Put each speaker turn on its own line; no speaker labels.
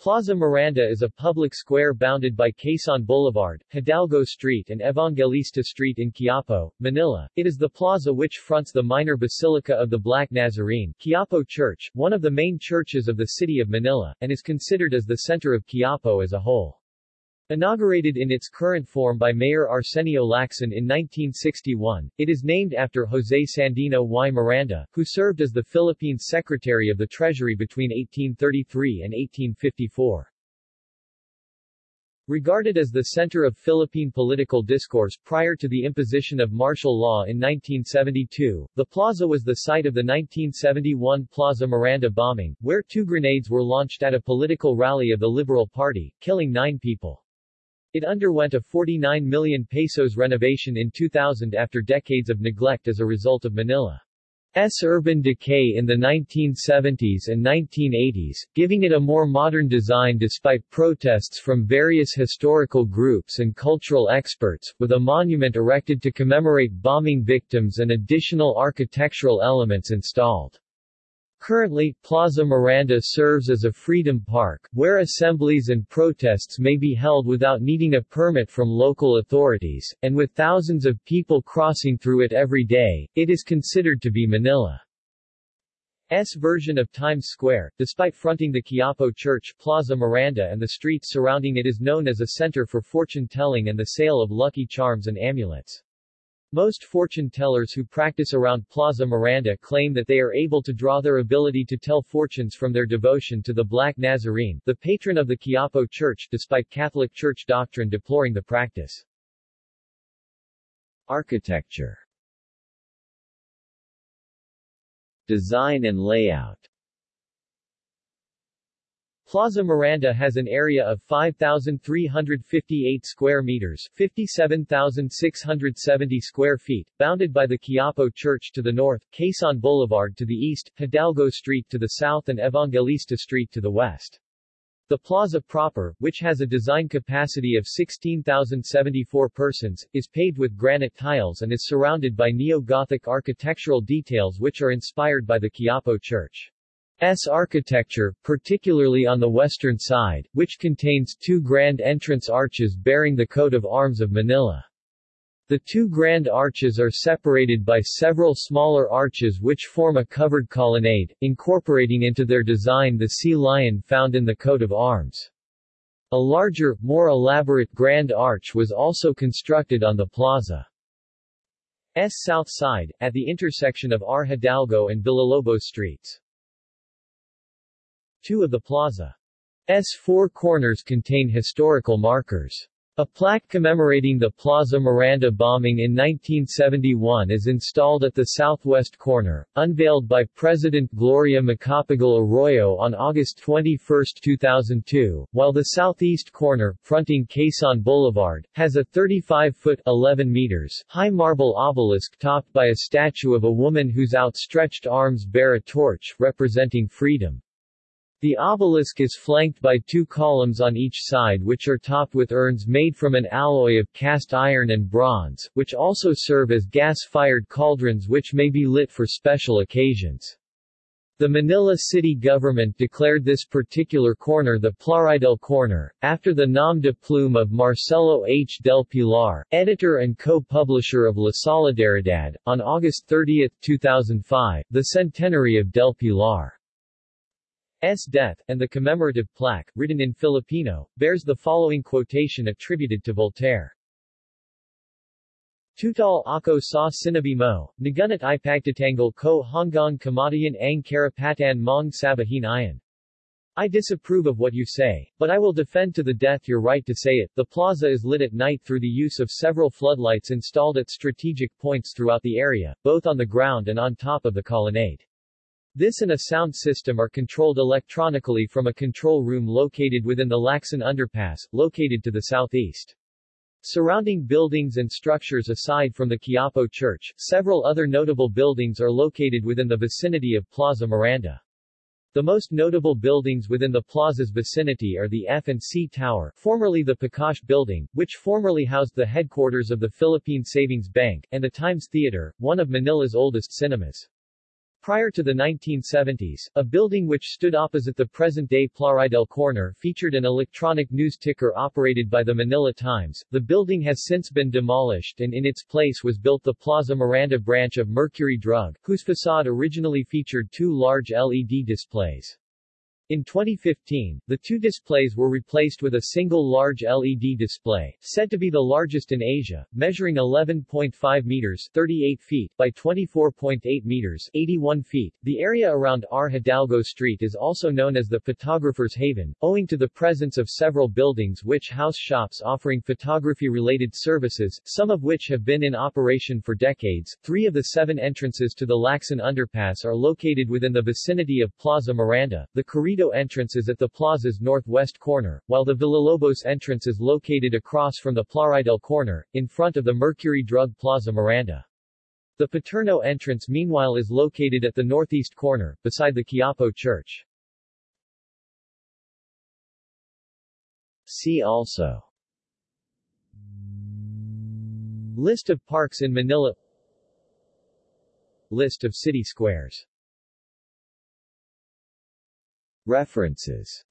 Plaza Miranda is a public square bounded by Quezon Boulevard, Hidalgo Street and Evangelista Street in Quiapo, Manila. It is the plaza which fronts the minor basilica of the Black Nazarene, Quiapo Church, one of the main churches of the city of Manila, and is considered as the center of Quiapo as a whole. Inaugurated in its current form by Mayor Arsenio Lacson in 1961, it is named after Jose Sandino y Miranda, who served as the Philippines Secretary of the Treasury between 1833 and 1854. Regarded as the center of Philippine political discourse prior to the imposition of martial law in 1972, the plaza was the site of the 1971 Plaza Miranda bombing, where two grenades were launched at a political rally of the Liberal Party, killing nine people. It underwent a 49 million pesos renovation in 2000 after decades of neglect as a result of Manila's urban decay in the 1970s and 1980s, giving it a more modern design despite protests from various historical groups and cultural experts, with a monument erected to commemorate bombing victims and additional architectural elements installed. Currently, Plaza Miranda serves as a freedom park, where assemblies and protests may be held without needing a permit from local authorities, and with thousands of people crossing through it every day, it is considered to be Manila's version of Times Square. Despite fronting the Quiapo Church, Plaza Miranda and the streets surrounding it is known as a center for fortune-telling and the sale of lucky charms and amulets. Most fortune tellers who practice around Plaza Miranda claim that they are able to draw their ability to tell fortunes from their devotion to the Black Nazarene, the patron of the Quiapo Church despite Catholic Church doctrine deploring the practice. Architecture Design and layout Plaza Miranda has an area of 5,358 square meters 57,670 square feet, bounded by the Quiapo Church to the north, Quezon Boulevard to the east, Hidalgo Street to the south and Evangelista Street to the west. The plaza proper, which has a design capacity of 16,074 persons, is paved with granite tiles and is surrounded by neo-Gothic architectural details which are inspired by the Quiapo Church. S architecture, particularly on the western side, which contains two grand entrance arches bearing the coat of arms of Manila. The two grand arches are separated by several smaller arches which form a covered colonnade, incorporating into their design the sea lion found in the coat of arms. A larger, more elaborate grand arch was also constructed on the plaza. S south side, at the intersection of R. Hidalgo and Villalobos streets. Two of the plaza's four corners contain historical markers. A plaque commemorating the Plaza Miranda bombing in 1971 is installed at the southwest corner, unveiled by President Gloria Macapagal Arroyo on August 21, 2002, while the southeast corner, fronting Quezon Boulevard, has a 35-foot 11 meters high marble obelisk topped by a statue of a woman whose outstretched arms bear a torch, representing freedom. The obelisk is flanked by two columns on each side which are topped with urns made from an alloy of cast iron and bronze, which also serve as gas-fired cauldrons which may be lit for special occasions. The Manila city government declared this particular corner the Plaridel Corner, after the nom de plume of Marcelo H. del Pilar, editor and co-publisher of La Solidaridad, on August 30, 2005, the centenary of del Pilar. S. death, and the commemorative plaque, written in Filipino, bears the following quotation attributed to Voltaire. Tutal ako sa sinabi mo, nagunat ipagtatangal ko hanggang kamatayan ang karapatan mong sabahin iyan. I disapprove of what you say, but I will defend to the death your right to say it. The plaza is lit at night through the use of several floodlights installed at strategic points throughout the area, both on the ground and on top of the colonnade. This and a sound system are controlled electronically from a control room located within the Lacson Underpass, located to the southeast. Surrounding buildings and structures aside from the Quiapo Church, several other notable buildings are located within the vicinity of Plaza Miranda. The most notable buildings within the plaza's vicinity are the F&C Tower, formerly the Pakash Building, which formerly housed the headquarters of the Philippine Savings Bank, and the Times Theater, one of Manila's oldest cinemas. Prior to the 1970s, a building which stood opposite the present-day Plaridel Corner featured an electronic news ticker operated by the Manila Times. The building has since been demolished and in its place was built the Plaza Miranda branch of Mercury Drug, whose facade originally featured two large LED displays. In 2015, the two displays were replaced with a single large LED display, said to be the largest in Asia, measuring 11.5 meters 38 feet by 24.8 meters 81 feet. The area around R. Hidalgo Street is also known as the Photographer's Haven, owing to the presence of several buildings which house shops offering photography-related services, some of which have been in operation for decades. Three of the seven entrances to the Lacson Underpass are located within the vicinity of Plaza Miranda. The Carriedo entrance is at the plaza's northwest corner, while the Villalobos entrance is located across from the Plaridel corner, in front of the Mercury Drug Plaza Miranda. The Paterno entrance meanwhile is located at the northeast corner, beside the Quiapo Church. See also List of parks in Manila List of city squares References